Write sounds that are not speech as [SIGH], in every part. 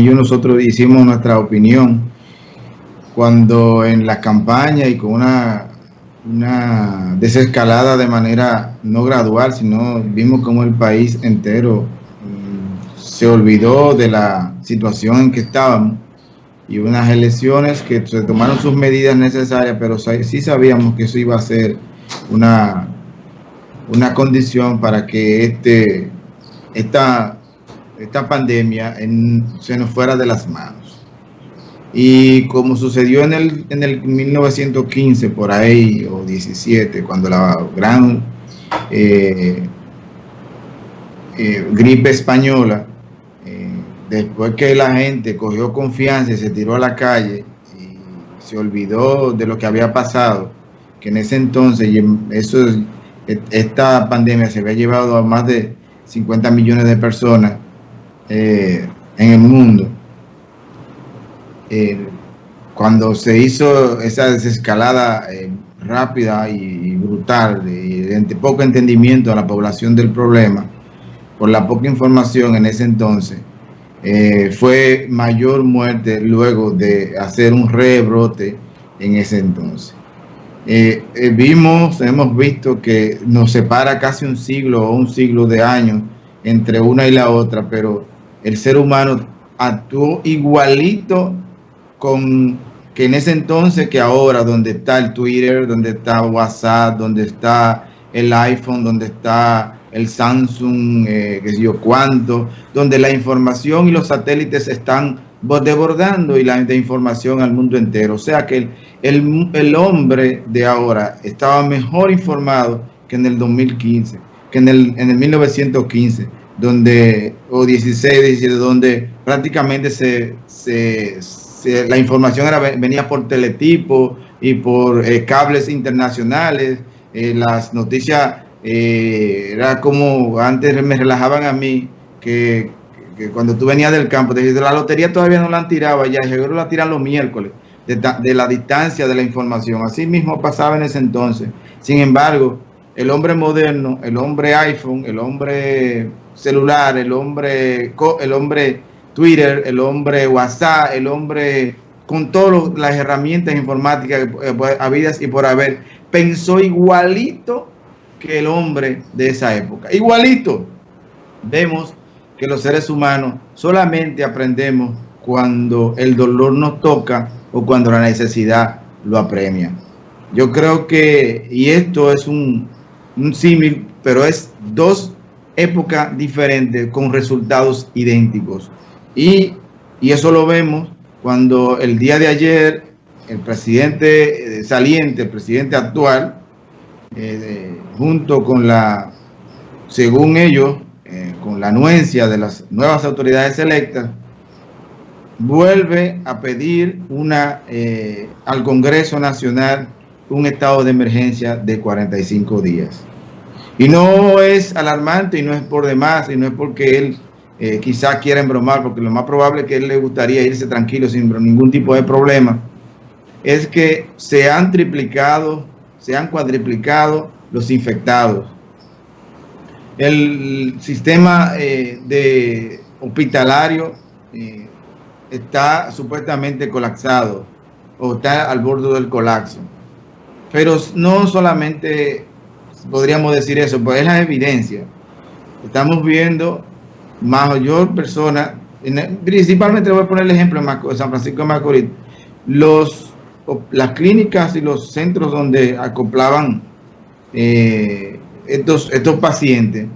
ellos nosotros hicimos nuestra opinión cuando en la campaña y con una, una desescalada de manera no gradual, sino vimos como el país entero mm, se olvidó de la situación en que estábamos y unas elecciones que se tomaron sus medidas necesarias, pero sí sabíamos que eso iba a ser una, una condición para que este, esta, esta pandemia se nos fuera de las manos. Y como sucedió en el, en el 1915, por ahí, o 17, cuando la gran eh, eh, gripe española, eh, después que la gente cogió confianza y se tiró a la calle y se olvidó de lo que había pasado, que en ese entonces, eso, esta pandemia se había llevado a más de 50 millones de personas en el mundo eh, cuando se hizo esa desescalada eh, rápida y, brutal, y de poco entendimiento a la población del problema, por la poca información en ese entonces, eh, fue mayor muerte luego de hacer un rebrote en ese entonces. vimos, hemos visto que nos separa casi un siglo o un siglo de años entre una y la otra, pero el ser humano actuó igualito con que en ese entonces que ahora, donde está el Twitter, donde está WhatsApp, donde está el iPhone, donde está el Samsung, eh, yo cuánto, donde la información y los satélites están desbordando y la información al mundo entero. O sea que el, el, hombre de ahora estaba mejor informado que en el 2015, que en el, en el 1915, donde, o 16, 17, donde prácticamente se, se la información era, venía por teletipo y por eh, cables internacionales. Eh, las noticias eh, era como antes me relajaban a mí que, cuando tú venías del campo, te la lotería todavía no la han tirado ya, seguro la tiran los miércoles, de, la distancia de la información. Así mismo pasaba en ese entonces. Sin embargo, el hombre moderno, el hombre iPhone, el hombre celular, el hombre, el hombre Twitter, el hombre WhatsApp, el hombre con todas las herramientas informáticas eh, habidas y por haber, pensó igualito que el hombre de esa época. Igualito. Vemos que los seres humanos solamente aprendemos cuando el dolor nos toca o cuando la necesidad lo apremia. Yo creo que, y esto es un, un símil, pero es dos épocas diferentes con resultados idénticos. Y, eso lo vemos cuando el día de ayer el presidente eh, saliente, el presidente actual, eh, junto con la, según ellos, eh, con la anuencia de las nuevas autoridades electas, vuelve a pedir una al Congreso Nacional un estado de emergencia de 45 días. Y no es alarmante y no es por demás y no es porque él eh, quizás quieren bromar, porque lo más probable es que él le gustaría irse tranquilo sin ningún tipo de problema, es que se han triplicado, se han cuadriplicado los infectados. El sistema eh, de hospitalario eh, está supuestamente colapsado o está al borde del colapso. Pero no solamente podríamos decir eso, pues es la evidencia. Estamos viendo mayor persona, principalmente voy a poner el ejemplo en San Francisco de Macorís, los, las clínicas y los centros donde acoplaban eh, estos, estos pacientes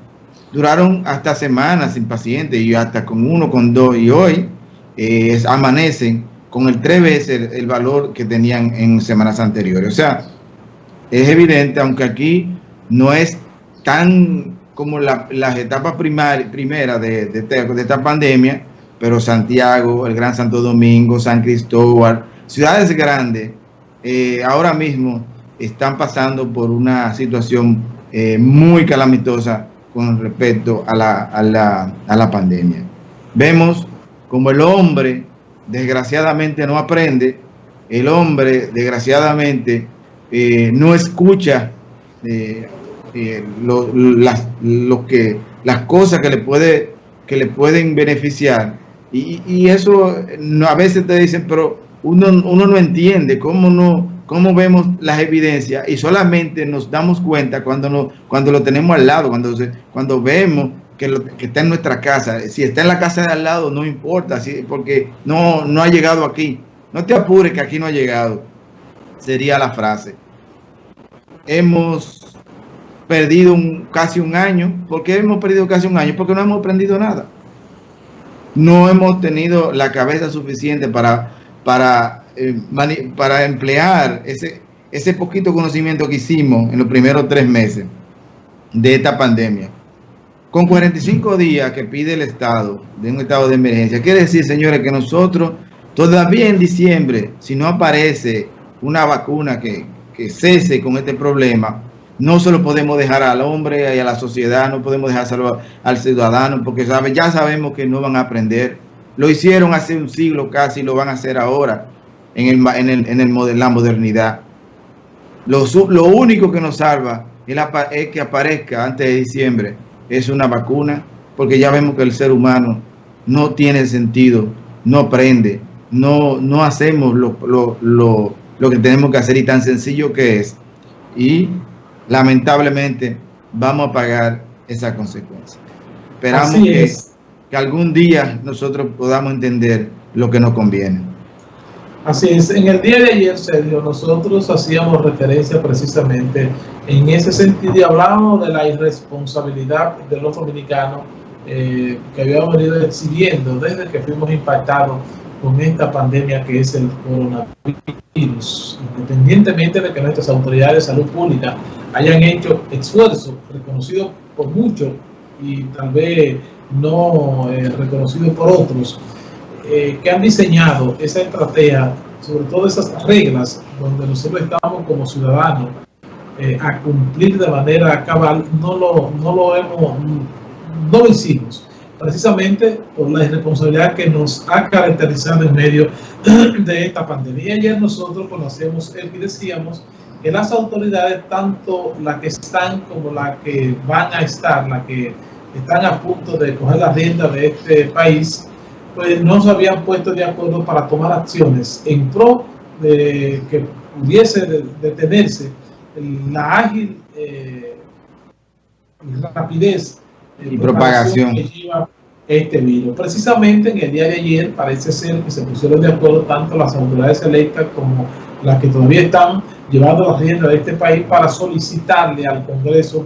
duraron hasta semanas sin pacientes y hasta con uno, con dos y hoy eh, amanecen con el tres veces el, valor que tenían en semanas anteriores. O sea, es evidente, aunque aquí no es tan como las etapas primeras de, de, esta pandemia, pero Santiago, el Gran Santo Domingo, San Cristóbal, ciudades grandes, eh, ahora mismo están pasando por una situación eh, muy calamitosa con respecto a la, a, la, a la, pandemia. Vemos como el hombre desgraciadamente no aprende, el hombre desgraciadamente eh, no escucha eh, lo, las, que, cosas que le, puede, que le pueden beneficiar Y, eso a veces te dicen, pero uno, uno no entiende cómo no, cómo vemos las evidencias y solamente nos damos cuenta cuando, no, cuando lo tenemos al lado, cuando, cuando vemos que, lo, que, está en nuestra casa. Si está en la casa de al lado, no importa, porque no, no ha llegado aquí. No te apures que aquí no ha llegado, sería la frase. Hemos perdido un, casi un año. ¿Por qué hemos perdido casi un año? Porque no hemos aprendido nada. No hemos tenido la cabeza suficiente para, para eh, para emplear ese, ese poquito conocimiento que hicimos en los primeros tres meses de esta pandemia. Con 45 días que pide el Estado de un estado de emergencia, quiere decir, señores, que nosotros todavía en diciembre, si no aparece una vacuna que, que cese con este problema, no se lo podemos dejar al hombre y a la sociedad, no podemos dejárselo al ciudadano, porque sabe, ya sabemos que no van a aprender. Lo hicieron hace un siglo casi, lo van a hacer ahora en, el, en, el, en el, la modernidad. Lo, lo, único que nos salva es, que aparezca antes de diciembre es una vacuna, porque ya vemos que el ser humano no tiene sentido, no aprende, no, no hacemos lo, lo, lo que tenemos que hacer y tan sencillo que es. Y lamentablemente vamos a pagar esa consecuencia. Esperamos que, que algún día nosotros podamos entender lo que nos conviene. Así es, en el día de ayer, Sergio, nosotros hacíamos referencia precisamente en ese sentido y hablábamos de la irresponsabilidad de los dominicanos eh, que habíamos venido exhibiendo desde que fuimos impactados con esta pandemia que es el coronavirus, independientemente de que nuestras autoridades de salud pública hayan hecho esfuerzos reconocidos por muchos y tal vez no eh, reconocidos por otros, eh, que han diseñado esa estrategia, sobre todo esas reglas donde nosotros estamos como ciudadanos eh, a cumplir de manera cabal, no lo, no lo hemos, no lo hicimos, precisamente por la irresponsabilidad que nos ha caracterizado en medio [CLEARS THROAT] de esta pandemia. Ayer nosotros conocemos el y decíamos que las autoridades, tanto las que están como las que van a estar, las que están a punto de coger la rienda de este país, pues no se habían puesto de acuerdo para tomar acciones en pro de que pudiese detenerse la ágil eh, rapidez y propagación este virus. Precisamente en el día de ayer parece ser que se pusieron de acuerdo tanto las autoridades electas como las que todavía están llevando la rienda de este país para solicitarle al Congreso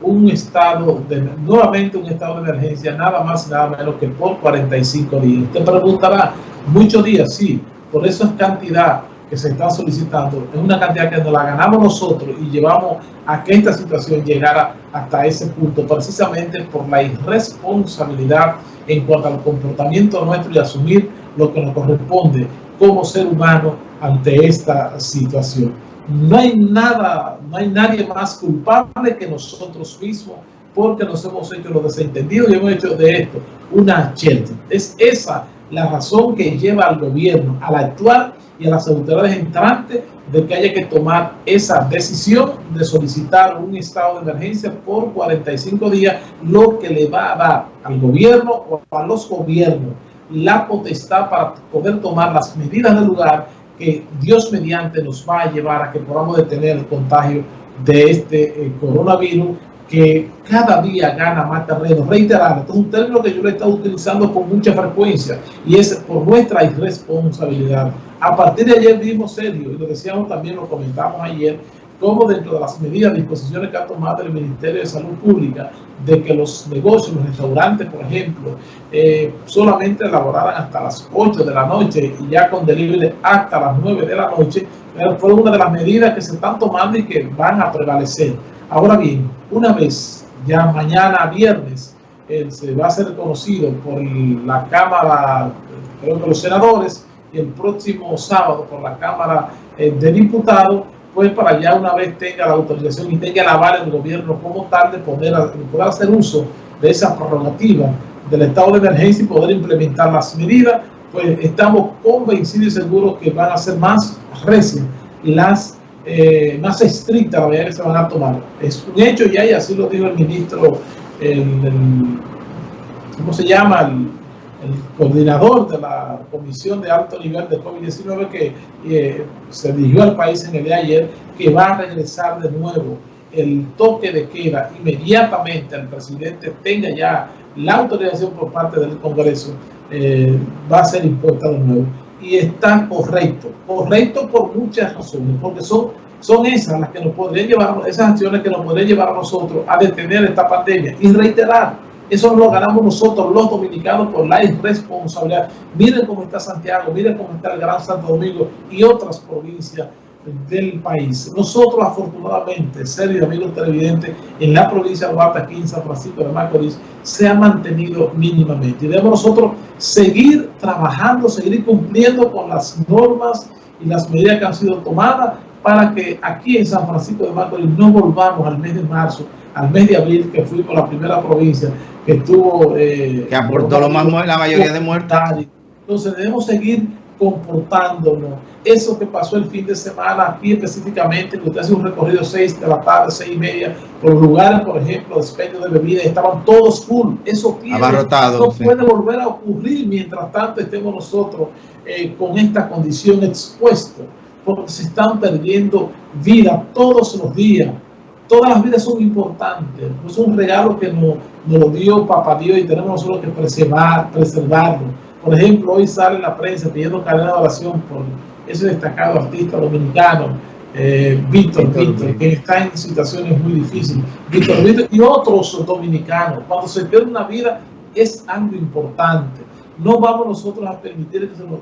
un estado, de, nuevamente un estado de emergencia, nada más y nada menos que por 45 días. Usted preguntará, muchos días, sí, por esa cantidad que se está solicitando, es una cantidad que nos la ganamos nosotros y llevamos a que esta situación llegara hasta ese punto, precisamente por la irresponsabilidad en cuanto al comportamiento nuestro y asumir lo que nos corresponde como ser humano ante esta situación. No hay nada, no hay nadie más culpable que nosotros mismos porque nos hemos hecho los desentendidos y hemos hecho de esto una chelcha. Es esa la razón que lleva al gobierno al actuar y a las autoridades entrantes de que haya que tomar esa decisión de solicitar un estado de emergencia por 45 días, lo que le va a dar al gobierno o a los gobiernos la potestad para poder tomar las medidas del lugar que Dios mediante nos va a llevar a que podamos detener el contagio de este eh, coronavirus que cada día gana más terreno. Reiterar, es un término que yo lo he estado utilizando con mucha frecuencia y es por nuestra irresponsabilidad. A partir de ayer vimos serio, y lo decíamos también, lo comentamos ayer, como dentro de las medidas, disposiciones que ha tomado el Ministerio de Salud Pública, de que los negocios, los restaurantes, por ejemplo, eh, solamente elaboraran hasta las 8 de la noche y ya con delivery hasta las 9 de la noche, fue una de las medidas que se están tomando y que van a prevalecer. Ahora bien, una vez ya mañana viernes eh, se va a ser conocido por la Cámara, creo que los senadores, y el próximo sábado por la Cámara eh, de Diputados, pues para ya una vez tenga la autorización y tenga el aval del gobierno como tal de poder, poder hacer uso de esa prerrogativa del estado de emergencia y poder implementar las medidas, pues estamos convencidos y seguros que van a ser más recias y las eh, más estrictas la medida que se van a tomar. Es un hecho ya y así lo dijo el ministro, el, ¿cómo se llama? el coordinador de la Comisión de Alto Nivel de COVID-19 que eh, se dirigió al país en el día de ayer, que va a regresar de nuevo el toque de queda inmediatamente al presidente tenga ya la autorización por parte del Congreso, eh, va a ser impuesta de nuevo. Y está correcto, correcto por muchas razones, porque son, son esas las que nos podrían llevar, esas acciones que nos podrían llevar a nosotros a detener esta pandemia y reiterar eso lo ganamos nosotros, los dominicanos, por la irresponsabilidad. Miren cómo está Santiago, miren cómo está el Gran Santo Domingo y otras provincias del país. Nosotros, afortunadamente, serio amigos televidentes, en la provincia de Duarte, aquí en San Francisco de Macorís, se ha mantenido mínimamente. Y debemos nosotros seguir trabajando, seguir cumpliendo con las normas y las medidas que han sido tomadas para que aquí en San Francisco de Macorís no volvamos al mes de marzo, al mes de abril, que fuimos la primera provincia que tuvo... Eh, que aportó lo más, la mayoría de muertos. Entonces debemos seguir comportándonos. Eso que pasó el fin de semana aquí específicamente, que usted hace un recorrido 6 de la tarde, 6 y media, por lugares, por ejemplo, despecho de bebidas, estaban todos full. Eso no puede volver a ocurrir mientras tanto estemos nosotros eh, con esta condición expuesta, porque se están perdiendo vidas todos los días todas las vidas son importantes, es un regalo que nos, lo dio Papá Dios y tenemos nosotros que preservar, preservarlo. Por ejemplo, hoy sale la prensa pidiendo cadena de oración por ese destacado artista dominicano, eh, Víctor Víctor, que está en situaciones muy difíciles, Víctor Víctor y otros dominicanos. Cuando se pierde una vida es algo importante. No vamos nosotros a permitir que se nos,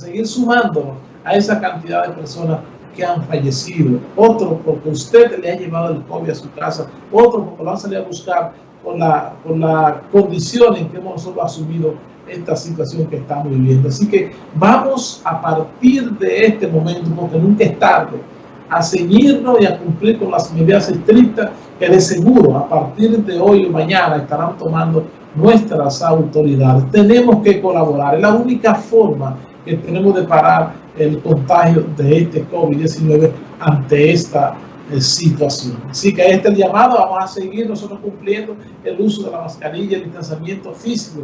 seguir sumándonos a esa cantidad de personas que han fallecido, otro porque usted le ha llevado el COVID a su casa, otro porque lo han salido a buscar por la, por la condición en que hemos nosotros asumido esta situación que estamos viviendo. Así que vamos a partir de este momento, porque nunca es tarde, a seguirnos y a cumplir con las medidas estrictas que de seguro a partir de hoy o mañana estarán tomando nuestras autoridades. Tenemos que colaborar, es la única forma que tenemos de parar el contagio de este COVID-19 ante esta situación. Así que este llamado, vamos a seguir nosotros cumpliendo el uso de la mascarilla, el distanciamiento físico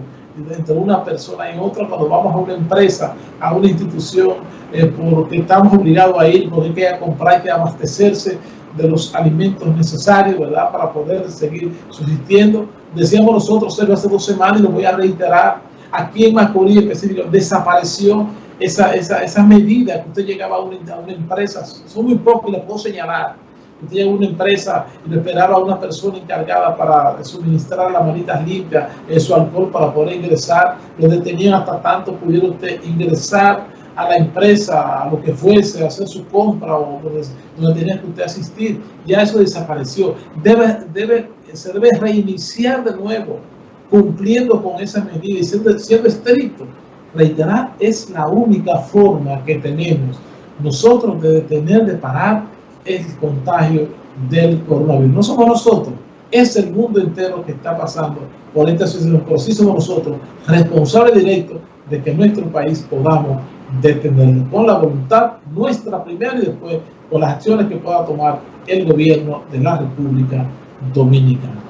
entre una persona y otra cuando vamos a una empresa, a una institución, eh, porque estamos obligados a ir, porque hay que comprar, hay que abastecerse de los alimentos necesarios, ¿verdad? Para poder seguir subsistiendo. Decíamos nosotros hace dos semanas y lo voy a reiterar, aquí en Macorís específico, desapareció esa, esa, medida que usted llegaba a una, empresa, son muy pocos y le puedo señalar, llega una empresa y le esperaba a una persona encargada para suministrar las manitas limpias, su alcohol para poder ingresar, lo detenían hasta tanto pudiera usted ingresar a la empresa, a lo que fuese, hacer su compra o donde, tenía que usted asistir, ya eso desapareció. Debe, debe, se debe reiniciar de nuevo, cumpliendo con esa medida y siendo, siendo estricto. Reiterar, es la única forma que tenemos nosotros de detener, de parar el contagio del coronavirus. No somos nosotros, es el mundo entero que está pasando por esta situación, pero sí somos nosotros responsables directos de que nuestro país podamos detenerlo con la voluntad nuestra primero y después con las acciones que pueda tomar el gobierno de la República Dominicana.